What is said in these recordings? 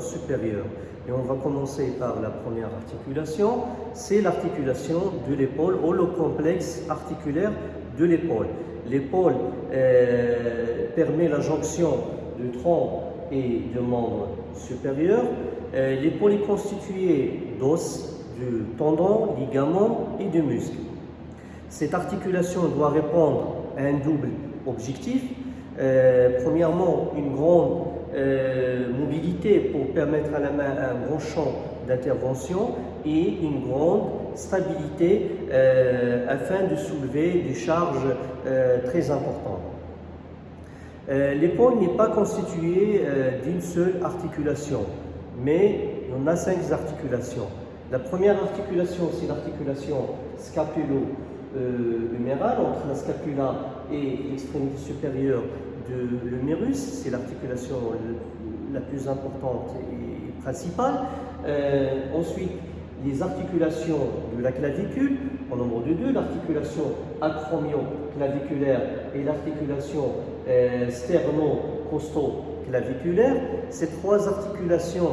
membres supérieurs. Et on va commencer par la première articulation, c'est l'articulation de l'épaule ou le complexe articulaire de l'épaule. L'épaule euh, permet la jonction de tronc et de membres supérieurs. Euh, l'épaule est constituée d'os, de tendons, ligaments et de muscles. Cette articulation doit répondre à un double objectif. Euh, premièrement, une grande euh, mobilité pour permettre à la main un grand champ d'intervention et une grande stabilité euh, afin de soulever des charges très importantes. L'épaule n'est pas constituée d'une seule articulation, mais on a cinq articulations. La première articulation, c'est l'articulation scapulo euh, humérale entre la scapula et l'extrémité supérieure de l'humérus. C'est l'articulation la plus importante et principale. Euh, ensuite, les articulations de la clavicule, en nombre de deux, l'articulation acromio-claviculaire et l'articulation euh, sterno-costo-claviculaire. Ces trois articulations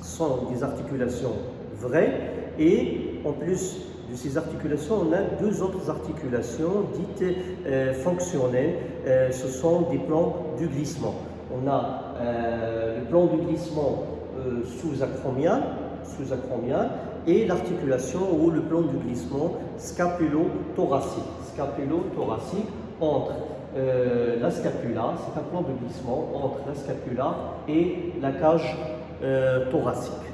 sont des articulations vraies et en plus de ces articulations, on a deux autres articulations dites euh, fonctionnelles. Euh, ce sont des plans du glissement. On a euh, le plan du glissement sous-acromial, sous-acromial et l'articulation ou le plan du glissement scapulo-thoracique. Scapulo-thoracique entre la scapula, c'est un plan de glissement entre la scapula et la cage thoracique.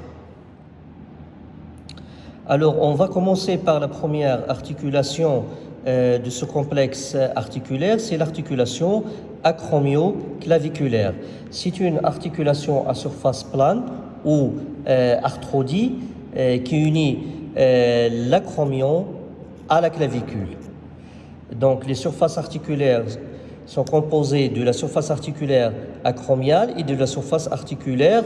Alors, on va commencer par la première articulation euh, de ce complexe articulaire, c'est l'articulation acromio-claviculaire. C'est une articulation à surface plane ou euh, euh, qui unit l'acromion à la clavicule. Donc, les surfaces articulaires sont composées de la surface articulaire acromiale et de la surface articulaire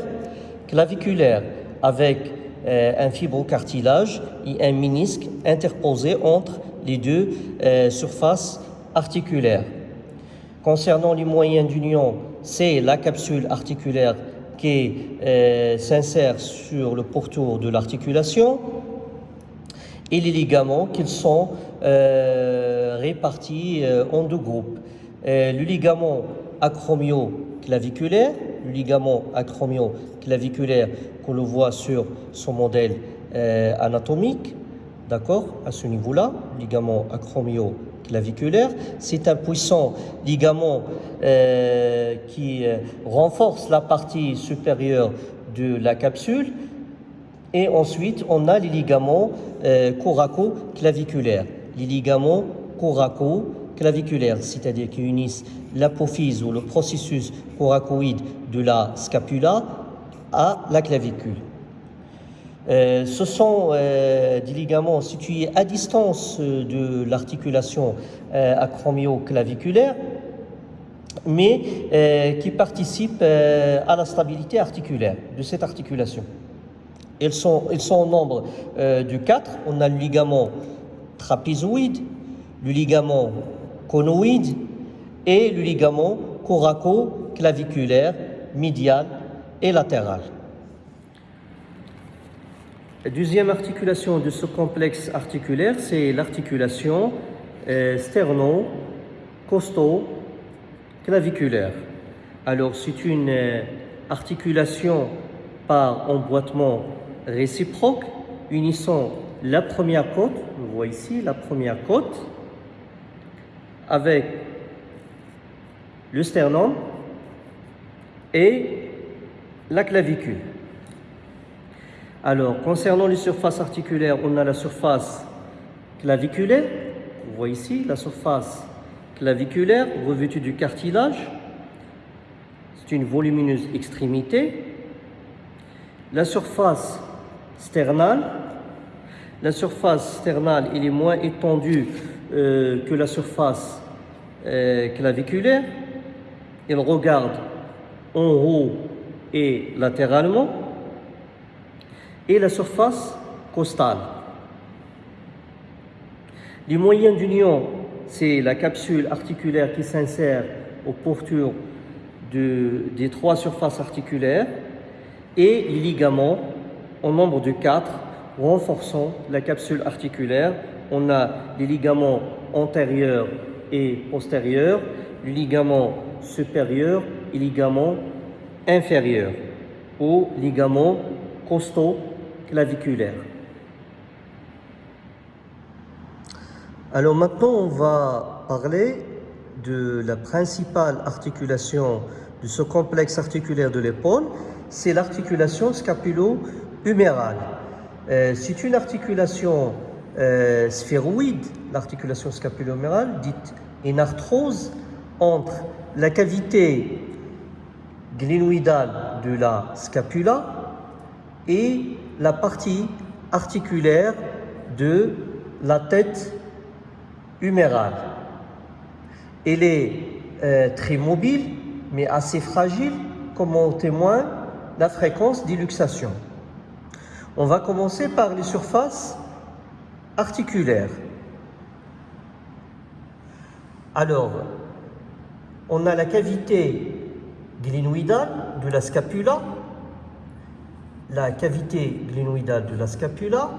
claviculaire avec euh, un fibrocartilage et un ménisque interposé entre les deux euh, surfaces articulaires. Concernant les moyens d'union, c'est la capsule articulaire qui euh, s'insère sur le pourtour de l'articulation et les ligaments qui sont répartis en deux groupes. le ligament acromio-claviculaire, ligament acromio-claviculaire qu'on le voit sur son modèle euh, anatomique, d'accord, à ce niveau-là, ligament acromio-claviculaire. C'est un puissant ligament euh, qui euh, renforce la partie supérieure de la capsule. Et ensuite, on a les ligaments coraco-claviculaires. Les ligaments coraco-claviculaires, c'est-à-dire qui unissent l'apophyse ou le processus coracoïde de la scapula à la clavicule. Euh, ce sont euh, des ligaments situés à distance euh, de l'articulation acromio-claviculaire, mais qui participent à la stabilité articulaire de cette articulation. Ils sont, ils sont au nombre de quatre. On a le ligament trapézoïde, le ligament conoïde et le ligament coraco-claviculaire médial et latérale. La deuxième articulation de ce complexe articulaire, c'est l'articulation euh, sterno-costo-claviculaire. Alors, c'est une euh, articulation par emboîtement réciproque unissant la première côte, on voit ici la première côte, avec le sternum et la clavicule. Alors, concernant les surfaces articulaires, on a la surface claviculaire. On voit ici la surface claviculaire revêtue du cartilage. C'est une volumineuse extrémité. La surface sternale. La surface sternale, elle est moins étendue euh, que la surface euh, claviculaire. Elle regarde en haut et latéralement, et la surface costale. Les moyens d'union, c'est la capsule articulaire qui s'insère aux pourtures des trois surfaces articulaires et les ligaments en nombre de quatre renforçant la capsule articulaire. On a les ligaments antérieurs et postérieurs, les ligaments supérieurs et ligaments inférieurs ou ligaments costaux claviculaires. Alors maintenant, on va parler de la principale articulation de ce complexe articulaire de l'épaule, c'est l'articulation scapulo-humérale. Euh, c'est une articulation euh, sphéroïde, l'articulation scapulo-humérale, dite une arthrose entre la cavité glénoïdale de la scapula et la partie articulaire de la tête humérale. Elle est euh, très mobile, mais assez fragile, comme en témoigne la fréquence d'illuxation. On va commencer par les surfaces articulaires. Alors, on a la cavité glénoïdale de la scapula, la cavité glénoïdale de la scapula,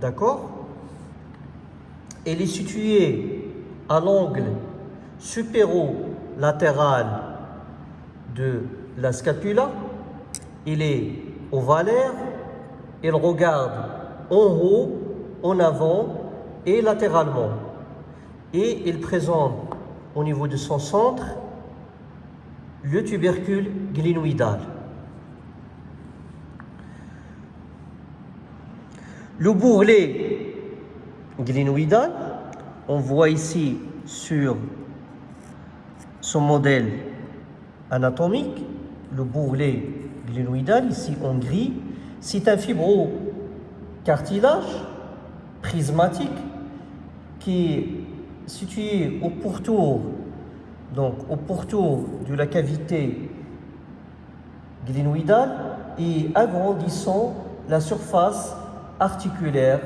d'accord Elle est située à l'angle supéro-latéral de la scapula, il est ovalaire, il regarde en haut, en avant et latéralement. Et il présente au niveau de son centre le tubercule glénoïdal. Le bourrelet glénoïdal, on voit ici sur son modèle anatomique, le bourrelet glénoïdal, ici en gris, c'est un fibrocartilage prismatique qui est situé au pourtour, donc au pourtour de la cavité glénoïdale et agrandissant la surface articulaire.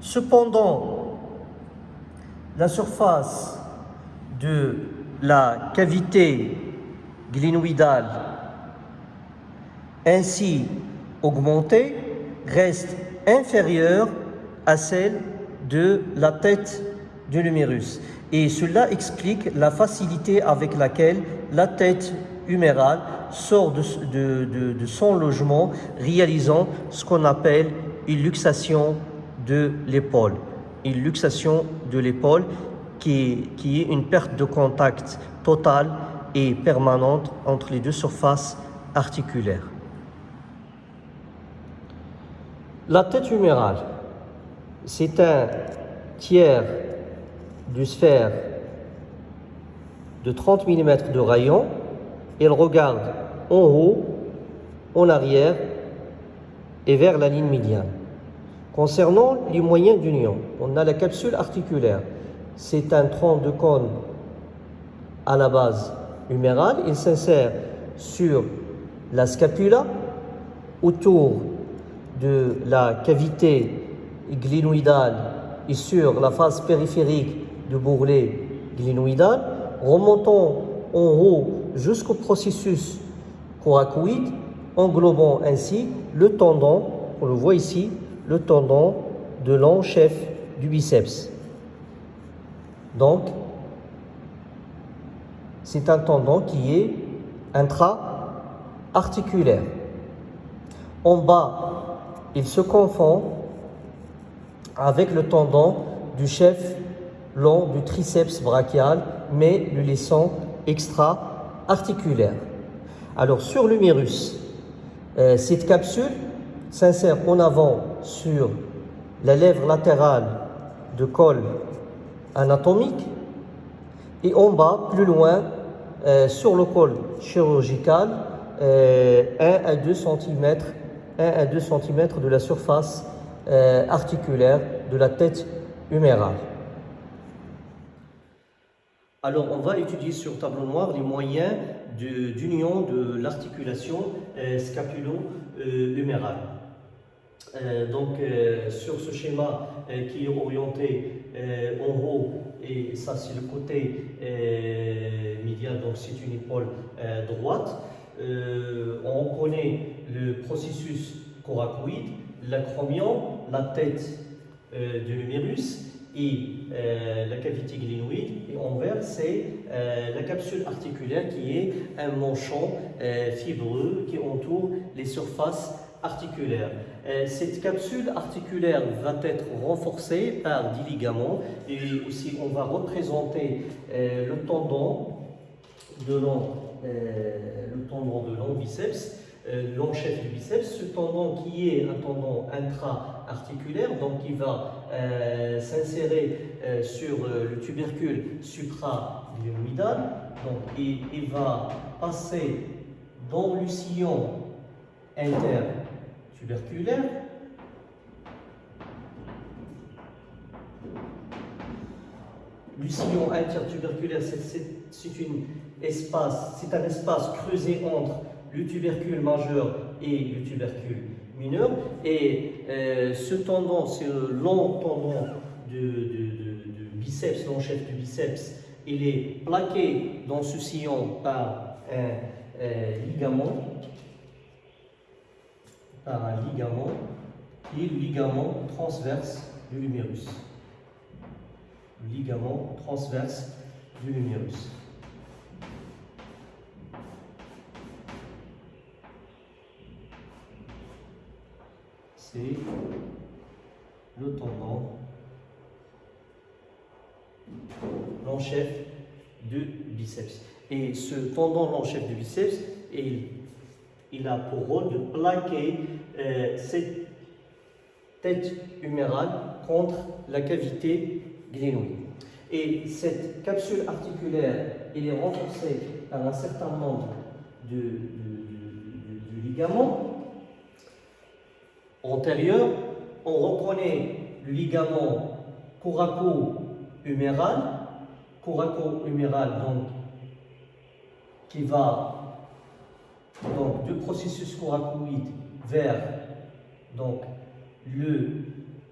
Cependant, la surface de la cavité glénoïdale ainsi augmentée reste inférieure à celle de la tête du numérus. Et cela explique la facilité avec laquelle la tête humérale sort de, de son logement, réalisant ce qu'on appelle une luxation de l'épaule. Une luxation de l'épaule qui est une perte de contact totale et permanente entre les deux surfaces articulaires. La tête humérale, c'est un tiers du sphère de 30 mm de rayon. Elle regarde en haut, en arrière et vers la ligne médiane. Concernant les moyens d'union, on a la capsule articulaire c'est un tronc de cône à la base humérale. Il s'insère sur la scapula, autour de la cavité glénoïdale et sur la face périphérique du bourrelet glénoïdal, remontant en haut jusqu'au processus coracoïde, englobant ainsi le tendon, on le voit ici, le tendon de l'enchef du biceps. Donc, c'est un tendon qui est intra-articulaire. En bas, il se confond avec le tendon du chef long du triceps brachial, mais le laissant extra-articulaire. Alors, sur l'humérus, euh, cette capsule s'insère en avant sur la lèvre latérale de col anatomique et en bas, plus loin, euh, sur le col chirurgical, 1 euh, à 2 cm, 1 à 2 cm de la surface euh, articulaire de la tête humérale. Alors, on va étudier sur tableau noir les moyens d'union de, l'articulation scapulo-humérale. Euh, donc sur ce schéma qui est orienté en haut, et ça c'est le côté médial, donc c'est une épaule droite. On connaît le processus coracoïde, l'acromion, la tête de l'humérus et la cavité glénoïde, et en vert, c'est la capsule articulaire qui est un manchon fibreux qui entoure les surfaces articulaires. cette capsule articulaire va être renforcée par des ligaments et aussi on va représenter le tendon de long, le tendon de long euh, du biceps, ce tendon qui est un tendon intra-articulaire, donc qui va euh, s'insérer euh, sur le tubercule supra-glenoïdal, donc il, va passer dans le sillon intertuberculaire, Le sillon intertuberculaire, c'est espace, c'est un espace creusé entre le tubercule majeur et le tubercule mineur. Et euh, ce tendon, ce long tendon du, biceps, long chef du biceps, il est plaqué dans ce sillon par un euh, ligament, par un ligament est le ligament transverse du lumérus. Le ligament transverse du lumérus. C'est le tendon long chef du biceps. Et ce tendon long chef du biceps, il, il a pour rôle de plaquer euh, cette tête humérale contre la cavité glénoïde. Et cette capsule articulaire, elle est renforcée par un certain nombre de ligaments antérieur, on reprenait le ligament coraco-huméral, coraco-huméral donc qui va du processus coracoïde vers le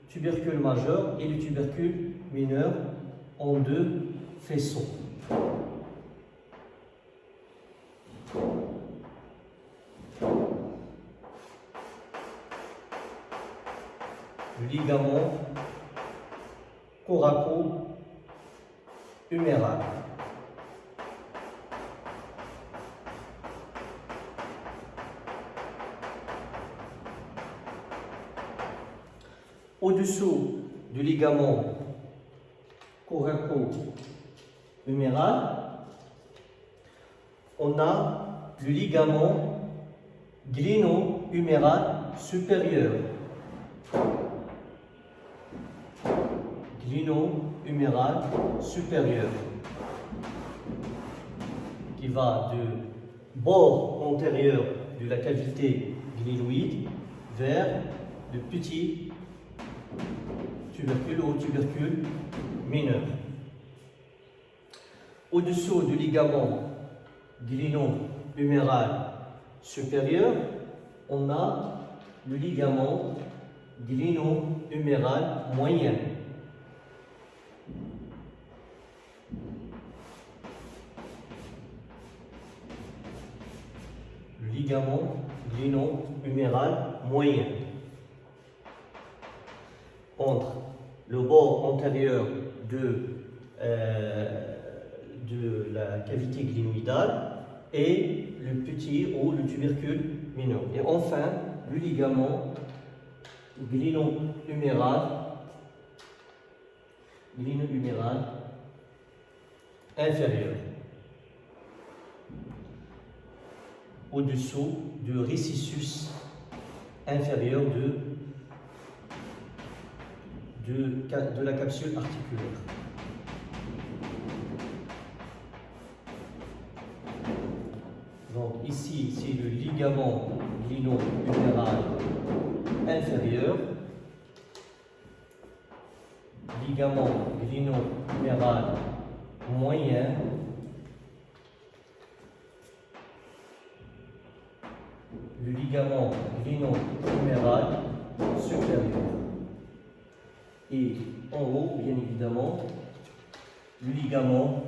tubercule majeur et le tubercule mineur en deux faisceaux. Ligament coraco-huméral. Au-dessous du ligament coraco-huméral, on a le ligament glino-huméral supérieur. Glino-huméral supérieur qui va du bord antérieur de la cavité glénoïde vers le petit tubercule ou tubercule mineur. Au-dessous du ligament glino-huméral supérieur, on a le ligament glino-huméral moyen. Ligament glino-huméral moyen. Entre le bord antérieur de, euh, de la cavité glénoïdale et le petit ou le tubercule mineur. Et enfin, le ligament glino-huméral glino-huméral inférieur. Au-dessous du récissus inférieur de, de, la capsule articulaire. Donc ici, c'est le ligament glino-huméral inférieur, ligament glino-huméral moyen, le ligament glino-huméral Et en haut, bien évidemment, le ligament,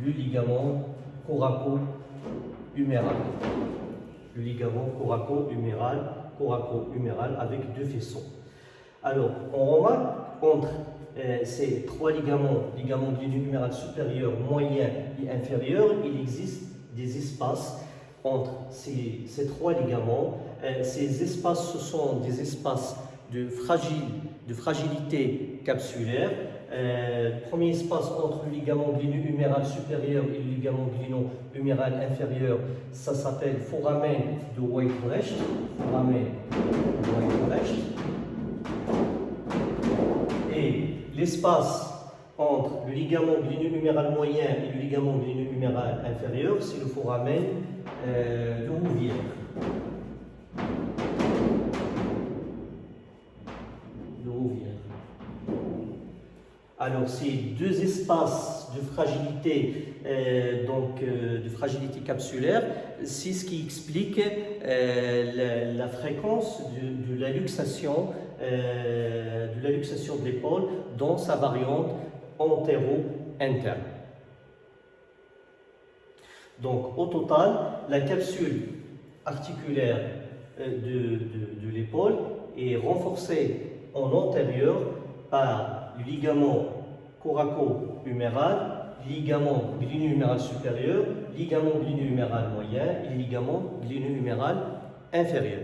le ligament coraco-huméral. Le ligament coraco-huméral, coraco-huméral avec deux faisceaux. Alors, on remarque entre euh, ces trois ligaments, ligament huméral supérieur, moyen et inférieur, il existe des espaces entre ces, trois ligaments. Euh, ces espaces, ce sont des espaces de, fragilité capsulaire. Euh, premier espace entre le ligament glino-huméral supérieur et le ligament glino-huméral inférieur, ça s'appelle foramen de Weibrecht. Foramen de. Et l'espace entre le ligament glino-huméral moyen et le ligament glino-huméral inférieur, c'est le foramen euh, de Rouvière. Alors ces deux espaces de fragilité, euh, donc euh, de fragilité capsulaire, c'est ce qui explique euh, la, fréquence de, de la luxation de l'épaule dans sa variante antéro-interne. Donc au total, la capsule articulaire de, de l'épaule est renforcée en antérieur par ligament coraco-huméral, ligament glino-huméral supérieur, ligament glino-huméral moyen et ligament glino-huméral inférieur.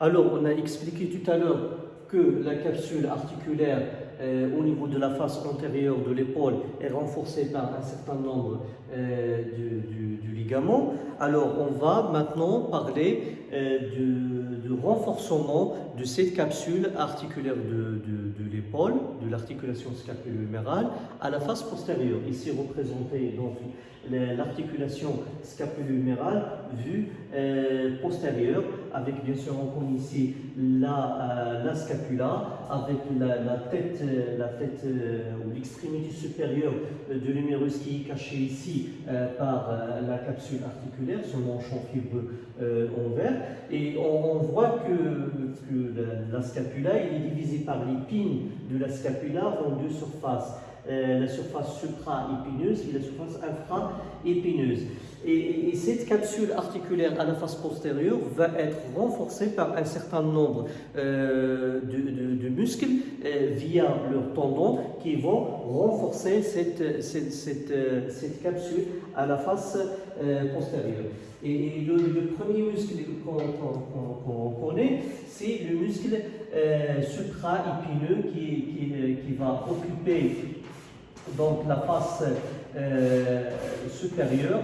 Alors, on a expliqué tout à l'heure que la capsule articulaire euh, au niveau de la face antérieure de l'épaule est renforcée par un certain nombre euh, du. Alors, on va maintenant parler euh, du, renforcement de cette capsule articulaire de, l'épaule, de l'articulation scapulo-humérale, à la face postérieure. Ici représentée donc l'articulation scapulo-humérale vue euh, postérieure, avec bien sûr on ici la, euh, la scapula, avec la, tête, la tête ou l'extrémité supérieure de l'humérus qui est cachée ici par la capsule articulaire, ce manchon fibreux en vert. Et on, voit que, la, scapula est divisée par l'épine de la scapula en deux surfaces. Euh, la surface supra-épineuse et la surface infra-épineuse. Et, cette capsule articulaire à la face postérieure va être renforcée par un certain nombre euh, de, muscles euh, via leurs tendons qui vont renforcer cette, cette, cette, capsule à la face postérieure. Et le, premier muscle qu'on connaît, c'est le muscle supra-épineux qui, qui, qui va occuper donc la face euh, supérieure,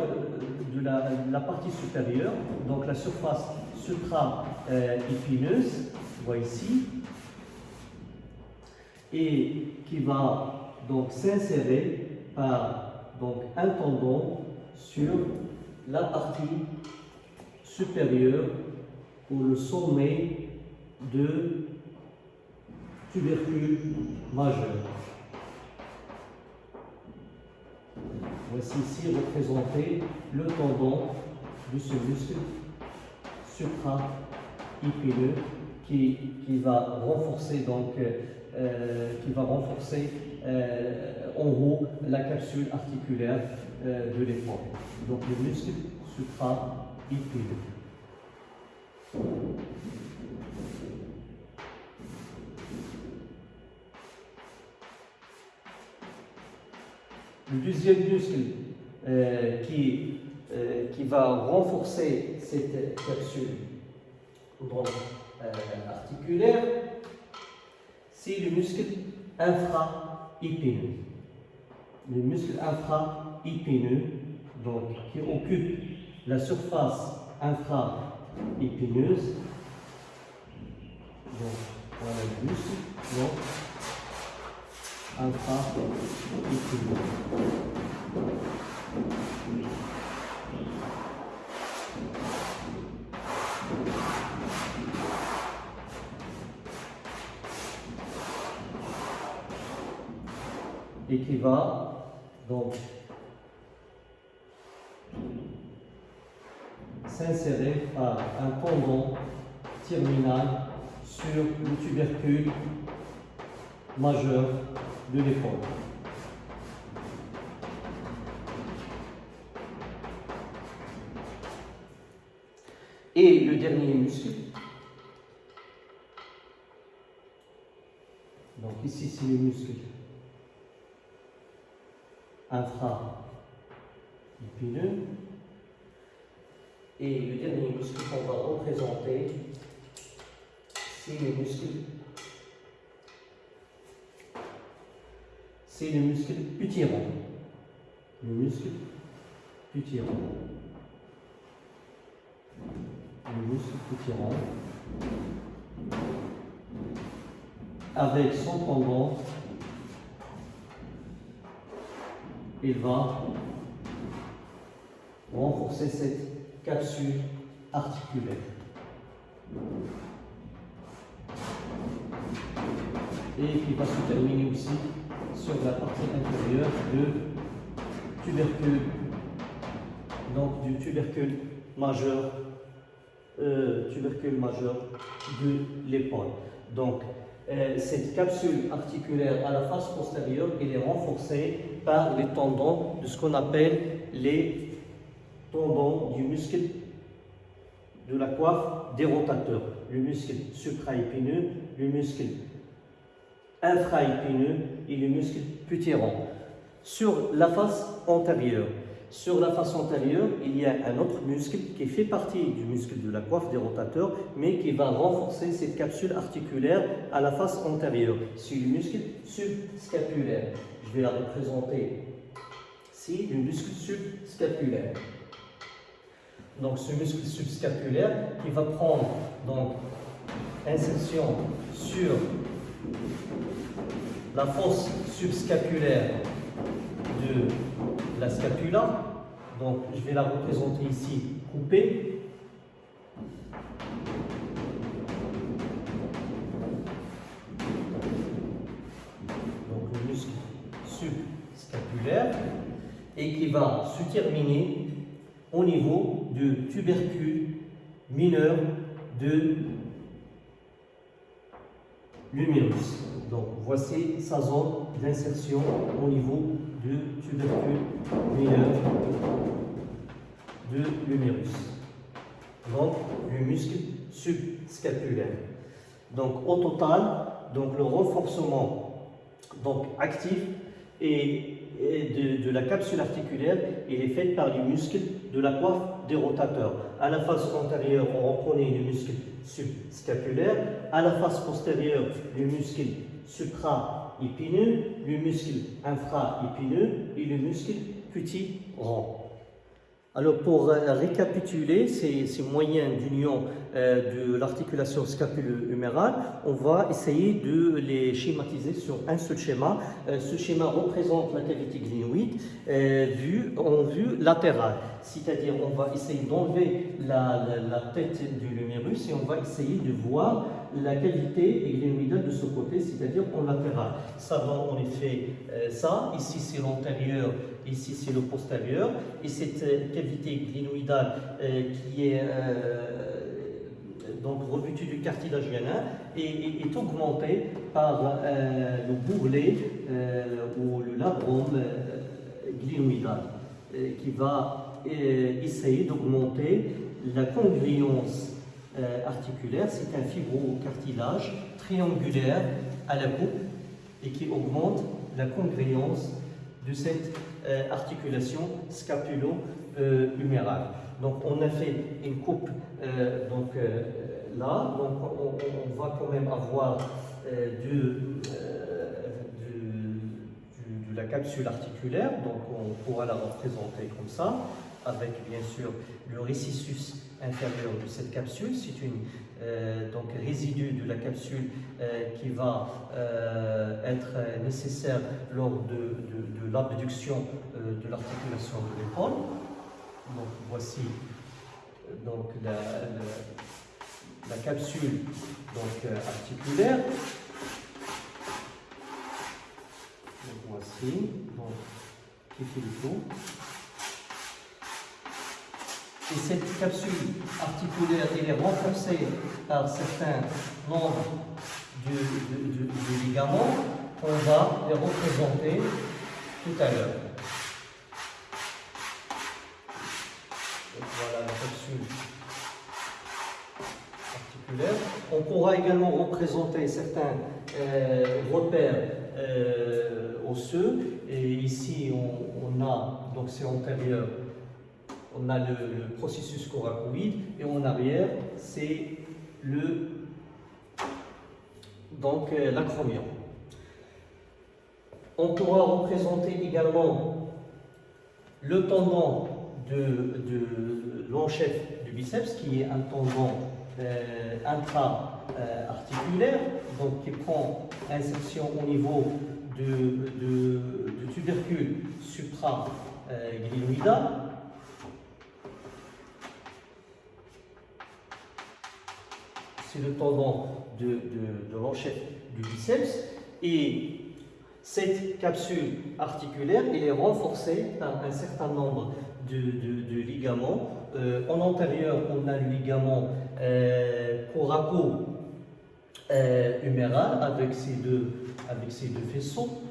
de la, partie supérieure, donc la surface supra-épineuse, ici, et qui va donc s'insérer par donc, un tendon sur la partie supérieure ou le sommet de tubercule majeur. Voici ici représenté le tendon de ce muscle supra-épineux qui, va renforcer donc euh, qui va renforcer euh, en haut la capsule articulaire euh, de l'épaule. Donc le muscle supra-épineux. Le deuxième muscle euh, qui, euh, qui va renforcer cette capsule euh, articulaire, c'est le muscle infra-épineux. Le muscle infra-épineux, donc qui occupe la surface infra-épineuse. Donc, voilà le muscle et qui va donc s'insérer par un tendon terminal sur le tubercule majeur de l'épaule. Et le dernier muscle, donc ici c'est le muscle infra-épineux, et le dernier muscle qu'on va représenter, c'est le muscle c'est le muscle putieron. Le muscle putieron. Le muscle putieron. Avec son pendant, il va renforcer cette capsule articulaire. Et qui va se terminer aussi sur la partie intérieure de tubercule, donc du tubercule majeur, euh, tubercule majeur de l'épaule. Donc, euh, cette capsule articulaire à la face postérieure, elle est renforcée par les tendons de ce qu'on appelle les tendons du muscle de la coiffe des rotateurs, le muscle supraépineux, le muscle infraépineux et le muscle putieron. Sur la face antérieure, sur la face antérieure, il y a un autre muscle qui fait partie du muscle de la coiffe des rotateurs, mais qui va renforcer cette capsule articulaire à la face antérieure. C'est le muscle subscapulaire. Je vais la représenter. C'est le muscle subscapulaire. Donc ce muscle subscapulaire qui va prendre donc insertion sur la fosse subscapulaire de la scapula. Donc, je vais la représenter ici coupée. Donc, le muscle subscapulaire et qui va se terminer au niveau du tubercule mineur de l'humérus. Donc voici sa zone d'insertion au niveau du tubercule mineur de l'humérus. Donc le muscle subscapulaire. Donc au total, donc le renforcement donc, actif de, la capsule articulaire, il est fait par les muscles de la coiffe des rotateurs. À la face antérieure, on reconnaît le muscle subscapulaire. À la face postérieure, le muscle supra-épineux, le muscle infra-épineux et le muscle petit rond. Alors pour euh, récapituler ces, moyens d'union euh, de l'articulation scapulo-humérale, on va essayer de les schématiser sur un seul schéma. Euh, ce schéma représente la cavité glénoïde vue en vue latérale, c'est-à-dire on va essayer d'enlever la, tête du lumérus et on va essayer de voir la cavité glénoïdale de ce côté, c'est-à-dire en latéral. Ça donne en effet ça, ici c'est l'antérieur ici c'est le postérieur, et cette euh, cavité glénoïdale euh, qui est euh, donc revêtue du cartilage veineux est, augmentée par le bourrelet ou le labrum glénoïdal qui va essayer d'augmenter la congruence articulaire. C'est un fibrocartilage triangulaire à la coupe et qui augmente la congruence de cette euh, articulation scapulo-humérale. Donc on a fait une coupe euh, donc, euh, là, donc on, va quand même avoir de, la capsule articulaire, donc on pourra la représenter comme ça, avec bien sûr le récissus inférieur de cette capsule. C'est une donc résidu de la capsule qui va être nécessaire lors de, l'abduction euh, de l'articulation de l'épaule. Donc voici euh, donc, la, capsule donc, euh, articulaire. Donc voici, donc, le tour. Et cette capsule articulaire elle est renforcée par certains membres du, ligament, on va les représenter tout à l'heure. Voilà la capsule articulaire. On pourra également représenter certains euh, repères euh, osseux. Et ici, on, a, donc c'est antérieur, on a le, processus coracoïde et en arrière, c'est le donc euh, l'acromion. On pourra représenter également le tendon de, de du biceps, qui est un tendon euh, intra-articulaire, donc qui prend insertion au niveau du, tubercule supra-glinoïdal. C'est le tendon de, de, du biceps et cette capsule articulaire elle est renforcée par un certain nombre de, ligaments. Euh, en antérieur, on a le ligament euh, coraco euh, avec ces deux, avec deux faisceaux.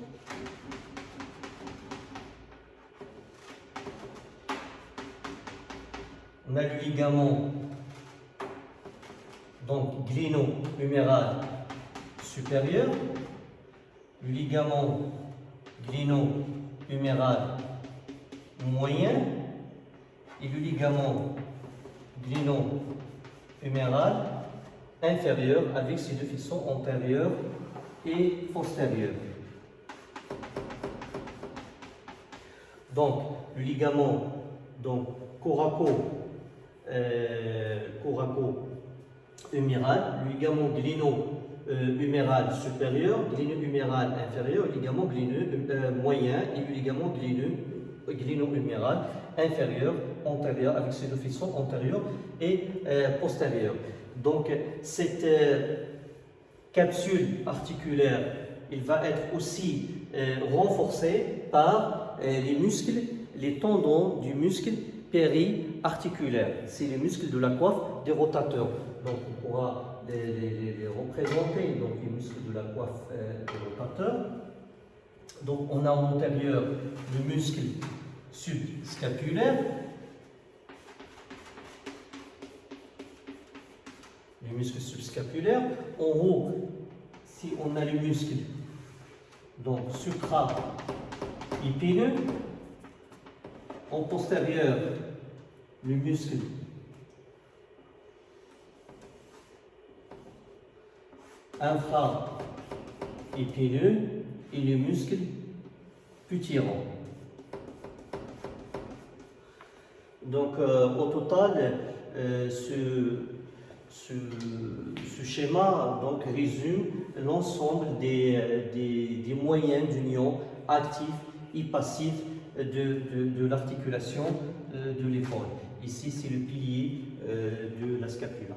On a le ligament donc glino-huméral supérieur, le ligament glino-huméral moyen et le ligament glino-huméral inférieur avec ses deux faisceaux antérieurs et postérieurs. Donc, le ligament donc, coraco, euh, coraco huméral, ligament glino euh, huméral supérieur, glino-huméral inférieur, ligament glino euh, moyen et ligament glino-huméral inférieur, antérieur, avec ses deux faisceaux antérieurs et euh, postérieurs. Donc, cette capsule articulaire, il va être aussi renforcée par les muscles, les tendons du muscle périarticulaire. C'est les muscles de la coiffe des rotateurs. Donc, on pourra les, représenter, donc les muscles de la coiffe euh, du rotateur. Donc on a en antérieur le muscle subscapulaire, le muscle subscapulaire. En haut, si on a le muscle donc supra-épineux, en postérieur, le muscle infra-épineux et le muscle putyrant. Donc euh, au total, euh, ce, ce, schéma donc, résume l'ensemble des, des, moyens d'union actifs et passifs de, de, l'articulation euh, de l'épaule. Ici, c'est le pilier de la scapula.